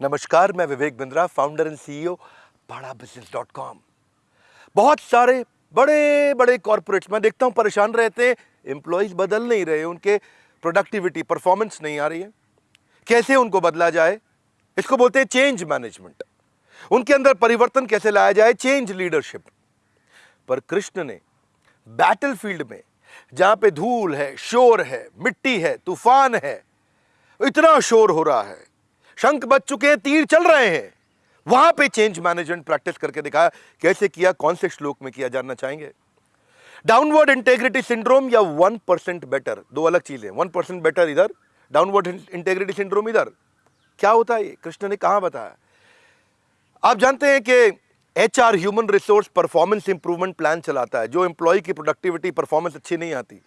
नमस्कार, मैं Vivek Bindra founder and CEO Bada business dot com बहुत सारे बड़े बड़े कॉरपोरेट्स मैं देखता हूँ, परेशान रहते हैं। एम्प्लॉयज़ बदल नहीं रहे, उनके प्रोडक्टिविटी परफॉर्मेंस नहीं आ रही है। कैसे उनको बदला जाए? इसको बोलते हैं चेंज मैनेजमेंट उनके अंदर परिवर्तन कैसे लाया जाए? चेंज लीडरशिप पर कृष्ण ने बैटल फ़ील्ड में, जहाँ पे धूल है, शोर है, मिट्टी है, तूफ़ान है, इतना शोर हो रहा है शंख बच चुके हैं, तीर चल रहे हैं। वहाँ पे चेंज मैनेजमेंट प्रैक्टिस करके दिखाया, कैसे किया, कौन से श्लोक में किया जानना चाहेंगे? डाउनवर्ड इंटेग्रिटी सिंड्रोम या वन परसेंट बेटर दो अलग चीज़ें वन परसेंट बेटर इधर डाउनवर्ड इंटेग्रिटी सिंड्रोम इधर। क्या होता है कृष्ण ने कहा बताया? आप जानते हैं कि H R human resource performance improvement plan चलाता है, जो एम्प्लॉय की प्रोडक्टिविटी परफॉर्मेंस अच्छी नहीं आती।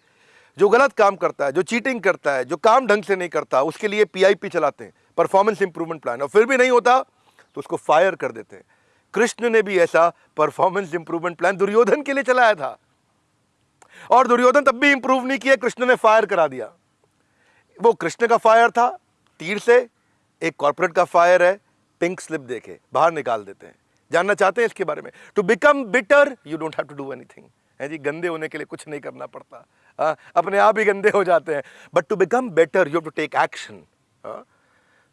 जो गलत काम करता है, जो चीटिंग करता है, जो काम ढंग से नहीं करता, उसके लिए पीआईपी चलाते हैं। परफॉर्मेंस इंप्रूवमेंट प्लान और फिर भी नहीं होता तो उसको फायर कर देते हैं। कृष्ण ने भी ऐसा परफॉर्मेंस इंप्रूवमेंट प्लान दुर्योधन के लिए चलाया था। और दुर्योधन तब भी इंप्रूव नहीं किया कृष्ण ने फायर करा दिया। वो कृष्ण का फायर था तीर से एक कॉर्पोरेट का फायर है पिंक स्लिप देके बाहर निकाल देते हैं। जानना चाहते हैं इसके बारे में? To become bitter you don't have to do anything है जी गंदे होने के लिए कुछ नहीं करना पड़ता। आ, अपने आप ही गंदे हो जाते हैं। But to become better you have to take action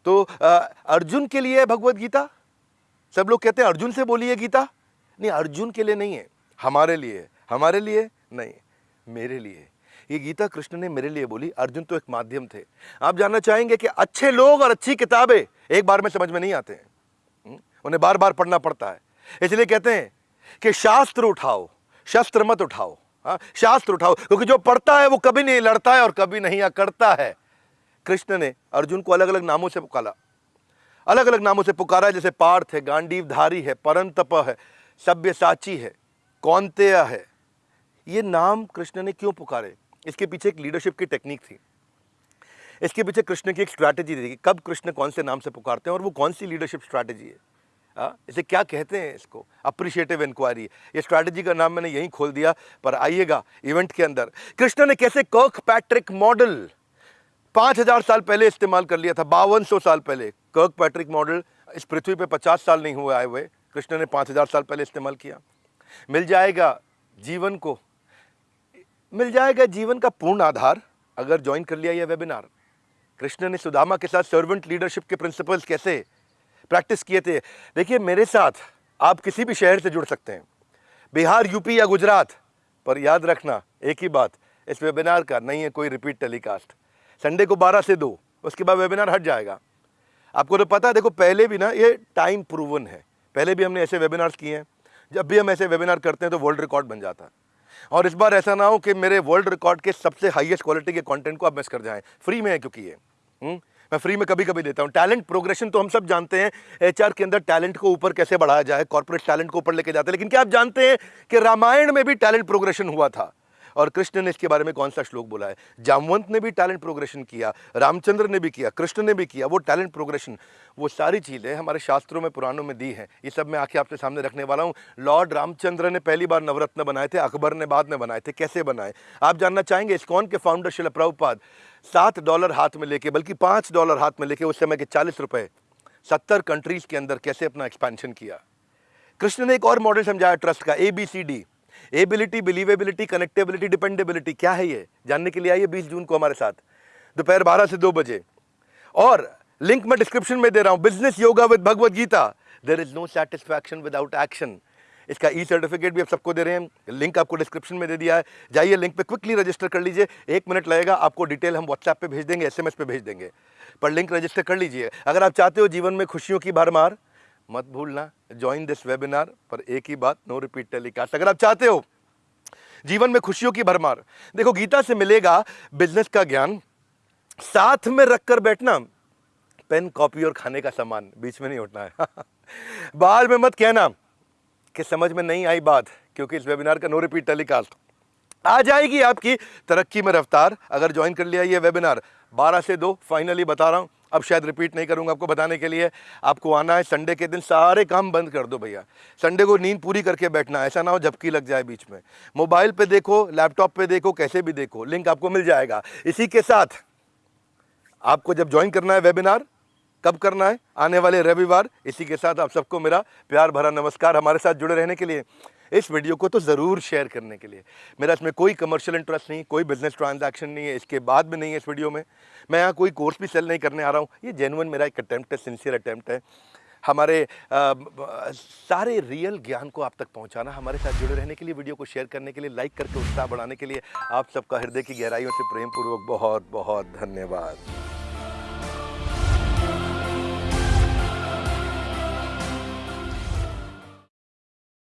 तो अर्जुन के लिए है भगवत गीता? सब लोग कहते हैं, अर्जुन से बोलिए गीता? नहीं, अर्जुन के लिए नहीं है। हमारे लिए हमारे लिए नहीं, मेरे लिए। ये गीता कृष्ण ने मेरे लिए बोली, अर्जुन तो एक माध्यम थे। आप जानना चाहेंगे कि अच्छे लोग और अच्छी किताबें एक बार में समझ में नहीं आते हैं। हम्म? उन्हें बार बार पढ़ना पड़ता है। इसलिए कहते हैं कि शास्त्र उठाओ, शस्त्र मत उठाओ। हा? शास्त्र उठाओ, क्योंकि जो पढ़ता है वो कभी नहीं लड़ता है और कभी नहीं करता है। कृष्ण ने अर्जुन को अलग अलग नामों से पुकारा। अलग अलग नामों से पुकारा जैसे पार्थ है गांडीव धारी है परंतप है सभ्य साची है कौनतेय है। ये नाम कृष्ण ने क्यों पुकारे? इसके पीछे एक लीडरशिप की टेक्निक थी। इसके पीछे कृष्ण की एक स्ट्रैटेजी थी कब कृष्ण कौन से नाम से पुकारते हैं और वो कौन सी लीडरशिप स्ट्रैटेजी है। आ, इसे क्या कहते हैं इसको? अप्रिशिएटिव इंक्वायरी ये स्ट्रैटेजी का नाम मैंने यहीं खोल दिया पर आइएगा इवेंट के अंदर। कृष्ण ने कैसे कर्क पैट्रिक मॉडल पाँच हज़ार साल पहले इस्तेमाल कर लिया था बावन सौ साल पहले। कर्क पैट्रिक मॉडल इस पृथ्वी पे पचास साल नहीं हुए आए हुए। कृष्ण ने पाँच हज़ार साल पहले इस्तेमाल किया। मिल जाएगा जीवन को, मिल जाएगा जीवन का पूर्ण आधार अगर ज्वाइन कर लिया यह वेबिनार कृष्ण ने सुदामा के साथ सर्वेंट लीडरशिप के प्रिंसिपल्स कैसे प्रैक्टिस किए थे? देखिए, मेरे साथ आप किसी भी शहर से जुड़ सकते हैं। बिहार यूपी या गुजरात, पर याद रखना, एक ही बात, इस वेबिनार का नहीं है कोई रिपीट टेलीकास्ट संडे को 12 से दो, उसके बाद वेबिनार हट जाएगा। आपको तो पता है, देखो, पहले भी ना, ये टाइम प्रूवन है। पहले भी हमने ऐसे वेबिनार्स किए हैं। जब भी हम ऐसे वेबिनार करते हैं तो वर्ल्ड रिकॉर्ड बन जाता है। और इस बार ऐसा ना हो कि मेरे वर्ल्ड रिकॉर्ड के सबसे हाईएस्ट क्वालिटी के कंटेंट को आप मिस कर जाएँ। फ्री में है क्योंकि ये। हुँ? मैं फ्री में कभी कभी देता हूँ। टैलेंट प्रोग्रेशन तो हम सब जानते हैं। एचआर के अंदर टैलेंट को ऊपर कैसे बढ़ाया जाए कॉर्पोरेट टैलेंट को ऊपर लेके जाते हैं। लेकिन क्या आप जानते हैं कि रामायण में भी टैलेंट प्रोग्रेशन हुआ था? और कृष्ण ने इसके बारे में कौन सा श्लोक बोला है? जामवंत ने भी टैलेंट प्रोग्रेशन किया, रामचंद्र ने भी किया, कृष्ण ने भी किया, वो टैलेंट प्रोग्रेशन वो सारी चीज़ें हमारे शास्त्रों में, पुराणों में दी हैं। ये सब मैं आके आपके सामने रखने वाला हूँ। लॉर्ड रामचंद्र ने पहली बार नवरत्न बनाए थे, अकबर ने बाद में बनाए थे। कैसे बनाए? आप जानना चाहेंगे इस्कॉन के फाउंडर शिल प्रभुपाद सात डॉलर हाथ में लेके, बल्कि पाँच डॉलर हाथ में लेके, उस समय के चालीस रुपए, सत्तर कंट्रीज़ के अंदर कैसे अपना एक्सपेंशन किया? कृष्ण ने एक और मॉडल समझाया ट्रस्ट का A B C D ability believability connectability dependability क्या है ये? जानने के लिए आइए 20 जून को हमारे साथ। दोपहर 12 से दो बजे। और लिंक मैं डिस्क्रिप्शन में दे रहा हूँ। Business yoga with Bhagavad Gita there is no satisfaction without action इसका ई सर्टिफिकेट भी आप सबको दे रहे हैं। लिंक आपको डिस्क्रिप्शन में दे दिया है। जाइए लिंक पे क्विकली रजिस्टर कर लीजिए। एक मिनट लगेगा, आपको डिटेल हम व्हाट्सएप पे भेज देंगे एसएमएस पे भेज देंगे। पर लिंक रजिस्टर कर लीजिए। अगर आप चाहते हो जीवन में खुशियों की भरमार मत भूलना ज्वाइन दिस वेबिनार पर एक ही बात नो रिपीट टेलीकास्ट अगर आप चाहते हो जीवन में खुशियों की भरमार, देखो गीता से मिलेगा बिज़नेस का ज्ञान। साथ में रखकर बैठना पेन कॉपी और खाने का सामान, बीच में नहीं उठना है। बाद में मत कहना कि समझ में नहीं आई बात, क्योंकि इस वेबिनार का नो रिपीट टेलीकास्ट आ जाएगी आपकी तरक्की में रफ्तार, अगर ज्वाइन कर लिया ये वेबिनार 12 से दो फाइनली बता रहा हूँ। अब शायद रिपीट नहीं करूँगा आपको बताने के लिए। आपको आना है संडे के दिन, सारे काम बंद कर दो भैया। संडे को नींद पूरी करके बैठना, ऐसा ना हो झपकी लग जाए बीच में। मोबाइल पे देखो लैपटॉप पे देखो, कैसे भी देखो लिंक आपको मिल जाएगा। इसी के साथ, आपको जब ज्वाइन करना है वेबिनार कब करना है? आने वाले रविवार। इसी के साथ आप सबको मेरा प्यार भरा नमस्कार हमारे साथ जुड़े रहने के लिए। इस वीडियो को तो ज़रूर शेयर करने के लिए। मेरा इसमें कोई कमर्शियल इंटरेस्ट नहीं कोई बिज़नेस ट्रांजैक्शन नहीं है इसके बाद भी नहीं है इस वीडियो में। मैं यहाँ कोई कोर्स भी सेल नहीं करने आ रहा हूँ। ये जेनुअन मेरा एक अटैम्प्ट है सिंसियर अटैम्प्ट है। हमारे आ, सारे रियल ज्ञान को आप तक पहुंचाना हमारे साथ जुड़े रहने के लिए वीडियो को शेयर करने के लिए लाइक करके उत्साह बढ़ाने के लिए आप सबका हृदय की गहराइयों से प्रेम पूर्वक बहुत बहुत धन्यवाद।